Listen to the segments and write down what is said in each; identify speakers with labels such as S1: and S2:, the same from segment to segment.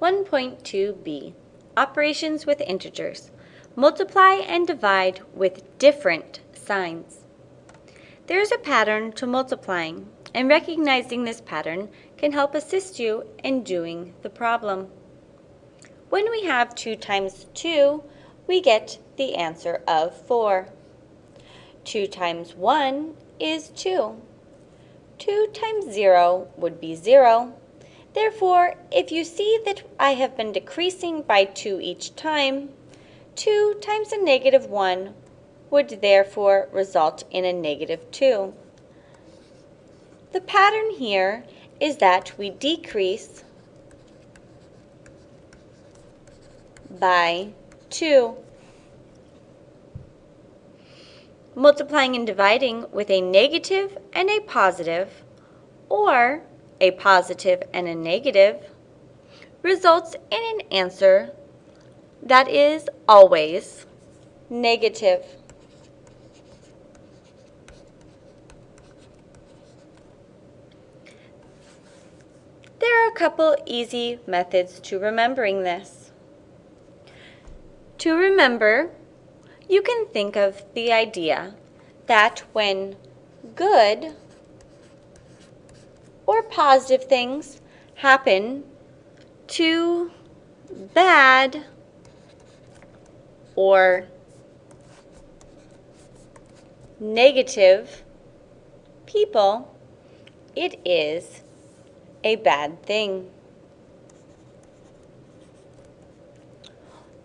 S1: 1.2b Operations with integers. Multiply and divide with different signs. There is a pattern to multiplying, and recognizing this pattern can help assist you in doing the problem. When we have 2 times 2, we get the answer of 4. 2 times 1 is 2. 2 times 0 would be 0. Therefore, if you see that I have been decreasing by 2 each time, 2 times a negative 1 would therefore result in a negative 2. The pattern here is that we decrease by 2. Multiplying and dividing with a negative and a positive, or a positive and a negative, results in an answer that is always negative. There are a couple easy methods to remembering this. To remember, you can think of the idea that when good or positive things happen to bad or negative people, it is a bad thing.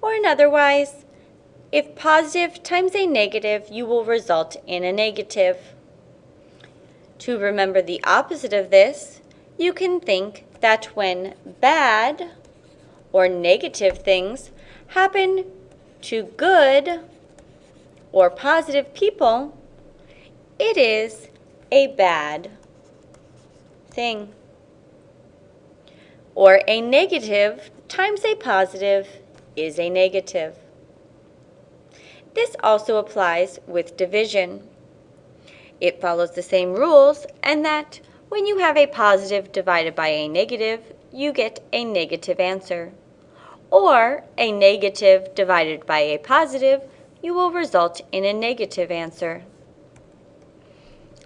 S1: Or in otherwise, if positive times a negative, you will result in a negative. To remember the opposite of this, you can think that when bad or negative things happen to good or positive people, it is a bad thing. Or a negative times a positive is a negative. This also applies with division. It follows the same rules and that when you have a positive divided by a negative, you get a negative answer. Or a negative divided by a positive, you will result in a negative answer.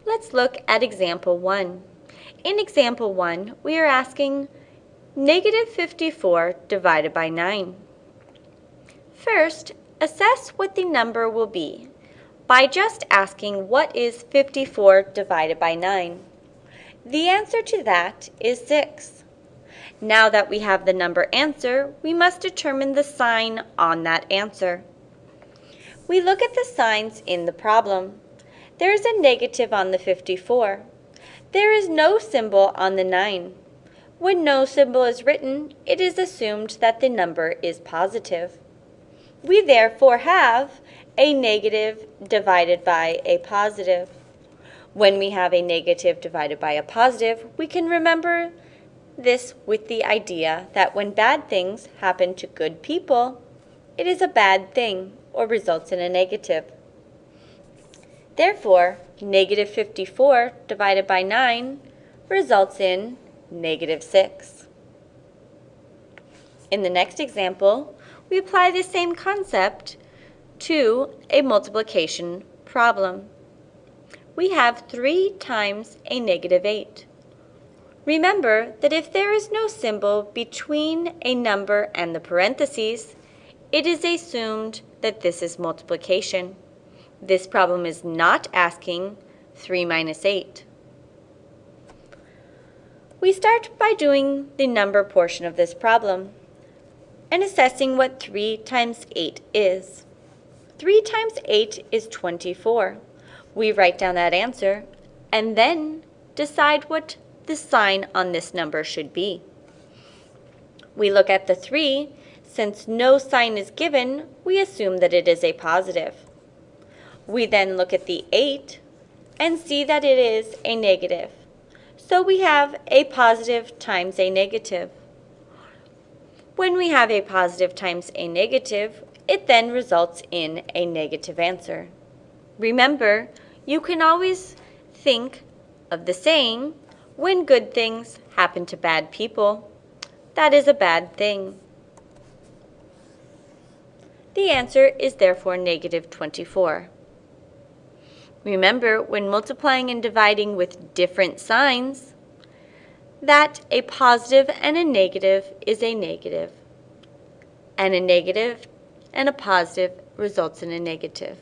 S1: Let's look at example 1. In example 1, we are asking negative 54 divided by 9. First, assess what the number will be by just asking what is 54 divided by 9. The answer to that is 6. Now that we have the number answer, we must determine the sign on that answer. We look at the signs in the problem. There is a negative on the 54. There is no symbol on the 9. When no symbol is written, it is assumed that the number is positive. We therefore have a negative divided by a positive. When we have a negative divided by a positive, we can remember this with the idea that when bad things happen to good people, it is a bad thing or results in a negative. Therefore, negative 54 divided by 9 results in negative 6. In the next example, we apply the same concept to a multiplication problem. We have 3 times a negative 8. Remember that if there is no symbol between a number and the parentheses, it is assumed that this is multiplication. This problem is not asking 3 minus 8. We start by doing the number portion of this problem and assessing what 3 times 8 is. 3 times 8 is 24. We write down that answer and then decide what the sign on this number should be. We look at the 3. Since no sign is given, we assume that it is a positive. We then look at the 8 and see that it is a negative. So we have a positive times a negative. When we have a positive times a negative, it then results in a negative answer. Remember, you can always think of the saying, when good things happen to bad people, that is a bad thing. The answer is therefore negative 24. Remember, when multiplying and dividing with different signs, that a positive and a negative is a negative, and a negative and a positive results in a negative.